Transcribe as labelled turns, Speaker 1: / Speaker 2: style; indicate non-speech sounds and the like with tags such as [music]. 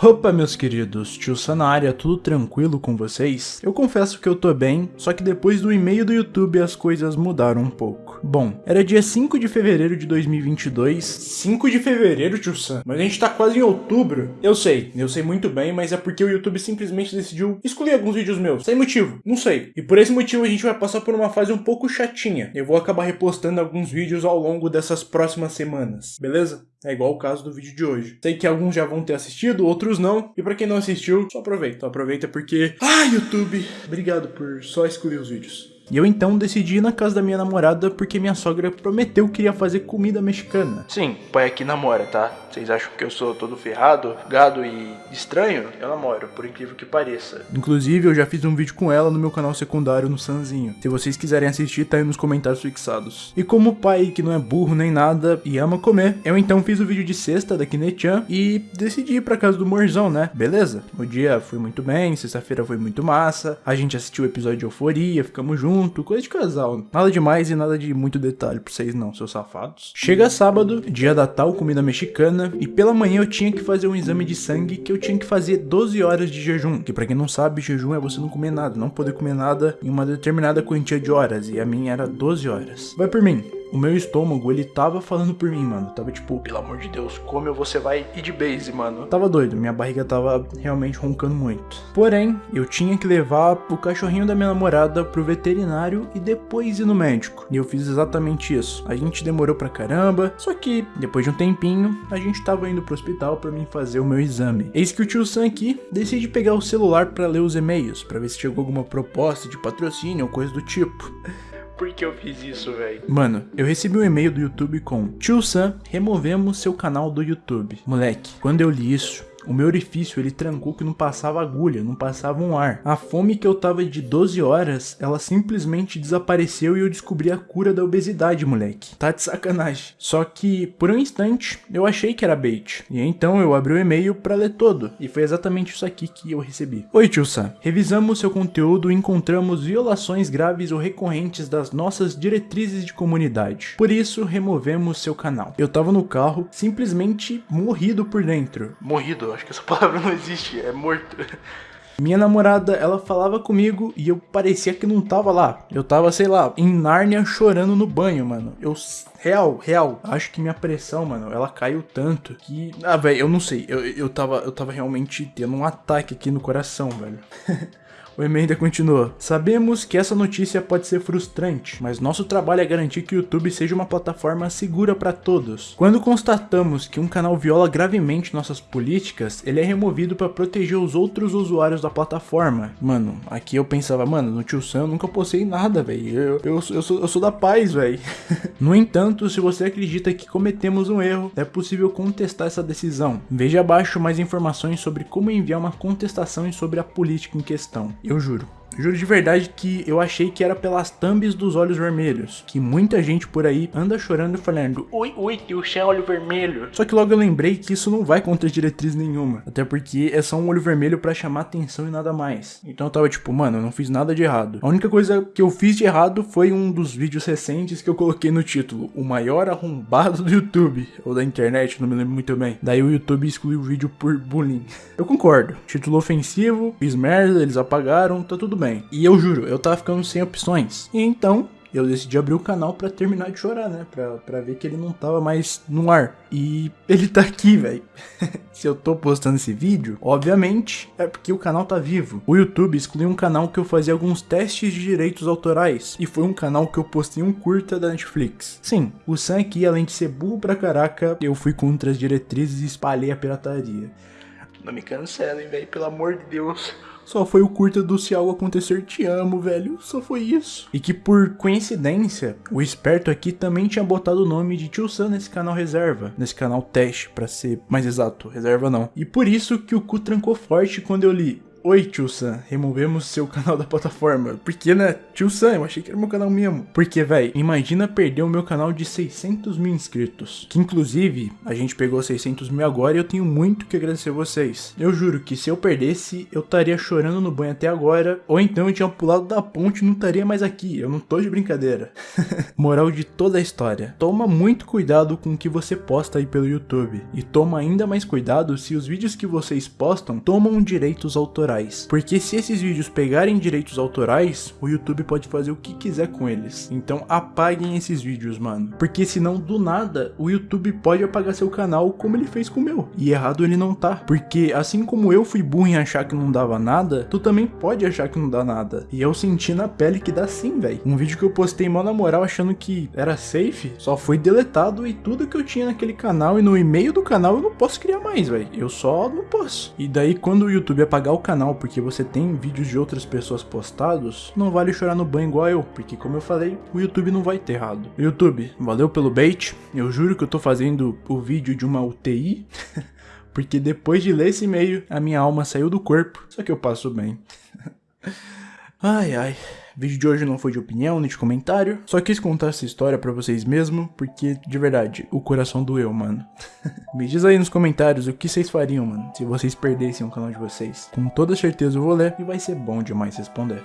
Speaker 1: Opa meus queridos, tio Sanária, tudo tranquilo com vocês? Eu confesso que eu tô bem, só que depois do e-mail do YouTube as coisas mudaram um pouco. Bom, era dia 5 de fevereiro de 2022. 5 de fevereiro, tio Sam? Mas a gente tá quase em outubro. Eu sei, eu sei muito bem, mas é porque o YouTube simplesmente decidiu excluir alguns vídeos meus. Sem motivo, não sei. E por esse motivo a gente vai passar por uma fase um pouco chatinha. Eu vou acabar repostando alguns vídeos ao longo dessas próximas semanas, beleza? É igual o caso do vídeo de hoje. Sei que alguns já vão ter assistido, outros não. E pra quem não assistiu, só aproveita. Aproveita porque... Ah, YouTube! Obrigado por só excluir os vídeos. E eu então decidi ir na casa da minha namorada porque minha sogra prometeu que iria fazer comida mexicana.
Speaker 2: Sim, pai aqui namora, tá? Vocês acham que eu sou todo ferrado, gado e estranho? Eu namoro, por incrível que pareça.
Speaker 1: Inclusive, eu já fiz um vídeo com ela no meu canal secundário no Sanzinho. Se vocês quiserem assistir, tá aí nos comentários fixados. E como o pai, que não é burro nem nada e ama comer, eu então fiz o vídeo de sexta da Kinechan e decidi ir pra casa do Morzão, né? Beleza? O dia foi muito bem, sexta-feira foi muito massa, a gente assistiu o episódio de Euforia, ficamos juntos junto, coisa de casal. Nada demais e nada de muito detalhe pra vocês não, seus safados. Chega sábado, dia da tal comida mexicana, e pela manhã eu tinha que fazer um exame de sangue que eu tinha que fazer 12 horas de jejum. Que pra quem não sabe, jejum é você não comer nada, não poder comer nada em uma determinada quantia de horas, e a minha era 12 horas. Vai por mim, o meu estômago, ele tava falando por mim, mano. Tava tipo,
Speaker 2: pelo amor de Deus, como você vai ir de base, mano?
Speaker 1: Tava doido, minha barriga tava realmente roncando muito. Porém, eu tinha que levar o cachorrinho da minha namorada pro veterinário e depois ir no médico. E eu fiz exatamente isso. A gente demorou pra caramba, só que depois de um tempinho, a gente tava indo pro hospital pra mim fazer o meu exame. Eis que o tio Sam aqui decide pegar o celular pra ler os e-mails, pra ver se chegou alguma proposta de patrocínio ou coisa do tipo.
Speaker 2: Por que eu fiz isso, velho?
Speaker 1: Mano, eu recebi um e-mail do YouTube com Tio Sam, removemos seu canal do YouTube. Moleque, quando eu li isso, o meu orifício ele trancou que não passava agulha, não passava um ar. A fome que eu tava de 12 horas, ela simplesmente desapareceu e eu descobri a cura da obesidade, moleque. Tá de sacanagem. Só que, por um instante, eu achei que era bait. E então eu abri o e-mail para ler todo. E foi exatamente isso aqui que eu recebi. Oi, tio Sam. Revisamos seu conteúdo e encontramos violações graves ou recorrentes das nossas diretrizes de comunidade. Por isso, removemos seu canal. Eu tava no carro, simplesmente morrido por dentro.
Speaker 2: Morrido, acho que essa [laughs] palavra não existe, é morto.
Speaker 1: Minha namorada, ela falava comigo e eu parecia que não tava lá. Eu tava, sei lá, em Nárnia chorando no banho, mano. Eu, real, real, acho que minha pressão, mano, ela caiu tanto que... Ah, velho, eu não sei. Eu, eu, tava, eu tava realmente tendo um ataque aqui no coração, velho. [laughs] O e-mail ainda continua. Sabemos que essa notícia pode ser frustrante, mas nosso trabalho é garantir que o YouTube seja uma plataforma segura para todos. Quando constatamos que um canal viola gravemente nossas políticas, ele é removido para proteger os outros usuários da plataforma. Mano, aqui eu pensava, mano, no tio Sam eu nunca postei nada, velho. Eu, eu, eu, sou, eu sou da paz, velho. [laughs] no entanto, se você acredita que cometemos um erro, é possível contestar essa decisão. Veja abaixo mais informações sobre como enviar uma contestação e sobre a política em questão. Eu juro. Juro de verdade que eu achei que era pelas thumbs dos olhos vermelhos, que muita gente por aí anda chorando e falando
Speaker 2: Ui, ui, tio Sam, olho vermelho.
Speaker 1: Só que logo eu lembrei que isso não vai contra diretriz nenhuma, até porque é só um olho vermelho para chamar atenção e nada mais. Então eu tava tipo, mano, eu não fiz nada de errado. A única coisa que eu fiz de errado foi um dos vídeos recentes que eu coloquei no título, o maior arrombado do YouTube, ou da internet, não me lembro muito bem. Daí o YouTube excluiu o vídeo por bullying. Eu concordo, título ofensivo, fiz merda, eles apagaram, tá tudo bem. E eu juro, eu tava ficando sem opções. E então, eu decidi abrir o canal para terminar de chorar, né? Pra, pra ver que ele não tava mais no ar. E [laughs] ele tá aqui, velho. [laughs] Se eu tô postando esse vídeo, obviamente é porque o canal tá vivo. O YouTube excluiu um canal que eu fazia alguns testes de direitos autorais. E foi um canal que eu postei um curta da Netflix. Sim, o Sam aqui, além de ser burro pra caraca, eu fui contra as diretrizes e espalhei a pirataria.
Speaker 2: Não me cancelem, velho, pelo amor de Deus.
Speaker 1: Só foi o curta do Se Algo Acontecer Te Amo, velho. Só foi isso. E que por coincidência, o esperto aqui também tinha botado o nome de Tio Sam nesse canal reserva. Nesse canal teste, para ser mais exato. Reserva não. E por isso que o cu trancou forte quando eu li. Oi, tio Sam, removemos seu canal da plataforma. Por que, né? Tio Sam, eu achei que era meu canal mesmo. Porque, velho, imagina perder o meu canal de 600 mil inscritos. Que, inclusive, a gente pegou 600 mil agora e eu tenho muito que agradecer vocês. Eu juro que se eu perdesse, eu estaria chorando no banho até agora. Ou então eu tinha pulado da ponte e não estaria mais aqui. Eu não tô de brincadeira. [laughs] Moral de toda a história. Toma muito cuidado com o que você posta aí pelo YouTube. E toma ainda mais cuidado se os vídeos que vocês postam tomam direitos autorais autorais. Porque se esses vídeos pegarem direitos autorais, o YouTube pode fazer o que quiser com eles. Então apaguem esses vídeos, mano. Porque senão, do nada, o YouTube pode apagar seu canal como ele fez com o meu. E errado ele não tá. Porque assim como eu fui burro em achar que não dava nada, tu também pode achar que não dá nada. E eu senti na pele que dá sim, velho. Um vídeo que eu postei mal na moral achando que era safe, só foi deletado e tudo que eu tinha naquele canal e no e-mail do canal eu não posso criar mais, velho. Eu só não posso. E daí quando o YouTube apagar o canal canal porque você tem vídeos de outras pessoas postados, não vale chorar no banho igual eu, porque como eu falei, o YouTube não vai ter errado. YouTube, valeu pelo bait, eu juro que eu tô fazendo o vídeo de uma UTI, [laughs] porque depois de ler esse e-mail, a minha alma saiu do corpo, só que eu passo bem. [laughs] ai ai. O vídeo de hoje não foi de opinião nem de comentário, só quis contar essa história pra vocês mesmo, porque, de verdade, o coração doeu, mano. [laughs] Me diz aí nos comentários o que vocês fariam, mano, se vocês perdessem o canal de vocês. Com toda certeza eu vou ler e vai ser bom demais responder.